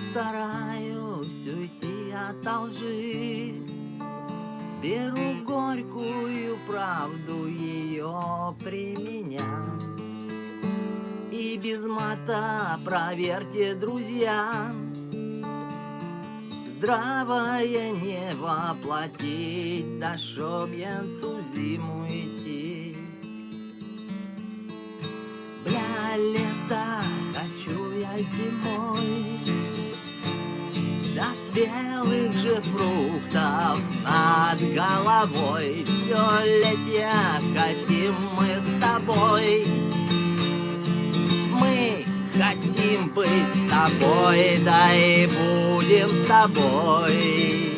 стараюсь уйти от лжи. Беру горькую правду ее применять И без мата проверьте, друзья Здравое не воплотить, да чтоб я ту зиму идти. Бля, лето, хочу я зимой, спелых же фруктов над головой. Все летя хотим мы с тобой. Мы хотим быть с тобой, да и будем с тобой.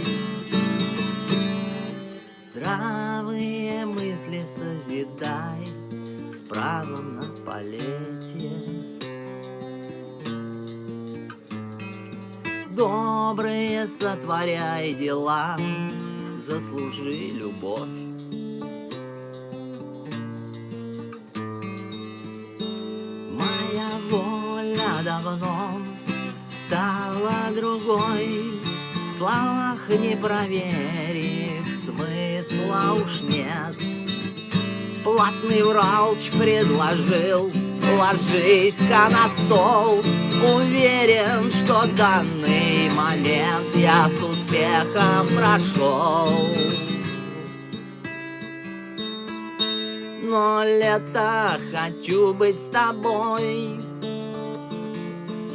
Здравые мысли созидай с правом на полете. Добрые сотворяй дела, заслужи любовь. Моя воля давно стала другой, В словах не проверив, смысла уж нет. Платный врач предложил, ложись-ка на стол, Уверен, что данный момент я с успехом прошел. Но лето хочу быть с тобой.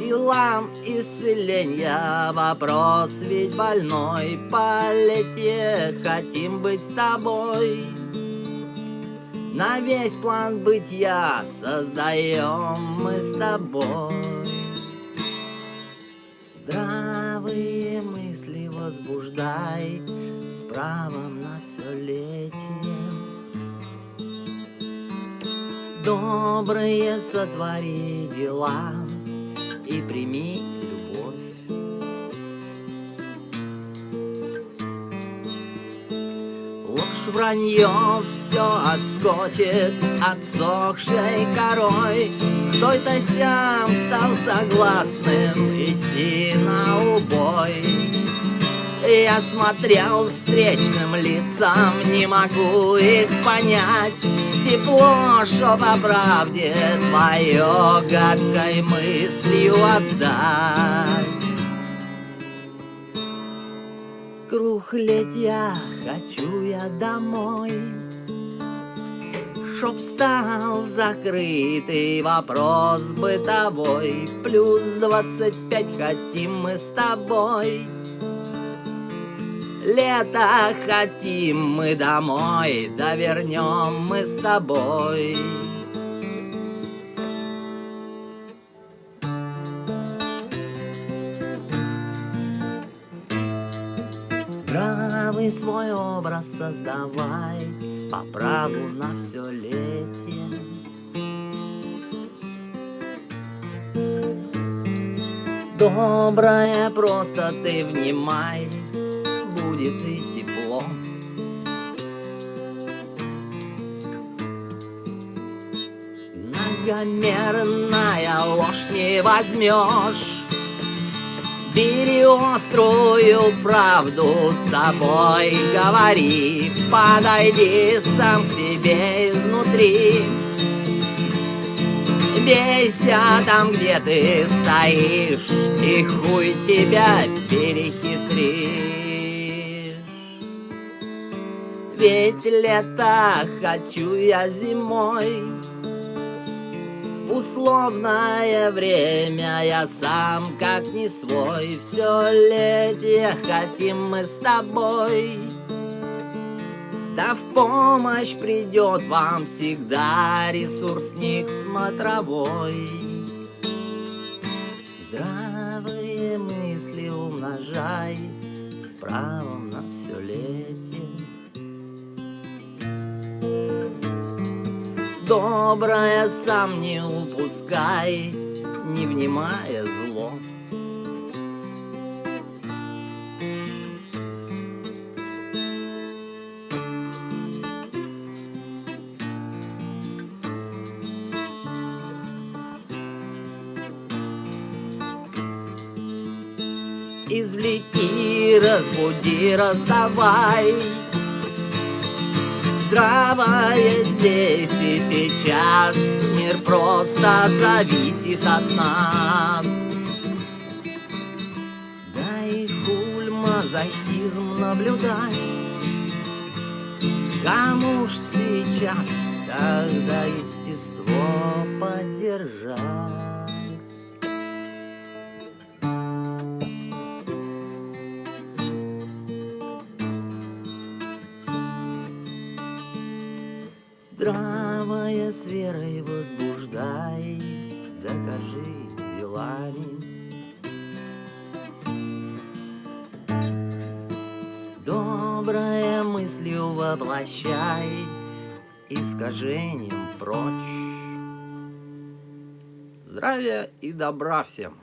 Делам исцеления вопрос ведь больной. Полете хотим быть с тобой На весь план бытия создаем мы с тобой. Здравые мысли возбуждай С правом на все летие Добрые сотвори дела И прими вранье все отскочит Отсохшей корой. Кто-то сам стал согласным Идти на убой. Я смотрел встречным лицам, не могу их понять. Тепло, что по правде твое гадкой мыслью отдать Круг летя хочу я домой Чтоб стал закрытый вопрос бытовой Плюс двадцать пять хотим мы с тобой Лето хотим мы домой, да вернем мы с тобой. Здравый свой образ создавай По праву на все летие Доброе просто ты внимай будет и тепло. Многомерная ложь не возьмешь, Бери острую правду с собой, говори, подойди сам к себе изнутри. Бейся там, где ты стоишь, и хуй тебя перехитришь. Ведь лето хочу я зимой Условное время. Я сам как не свой Все летие хотим мы с тобой. Да в помощь придет вам всегда ресурсник смотровой. Здравые мысли умножай С правом на все летие Доброе сам не упускай, не внимая зло. Развлеки, разбуди, раздавай Здравое здесь и сейчас. Мир просто зависит от нас. Да и хуль мазохизм наблюдать. Кому ж сейчас так за естество поддержать? Здравая с верой возбуждай, докажи делами. Добрая мыслью воплощай, искажением прочь. Здравия и добра всем!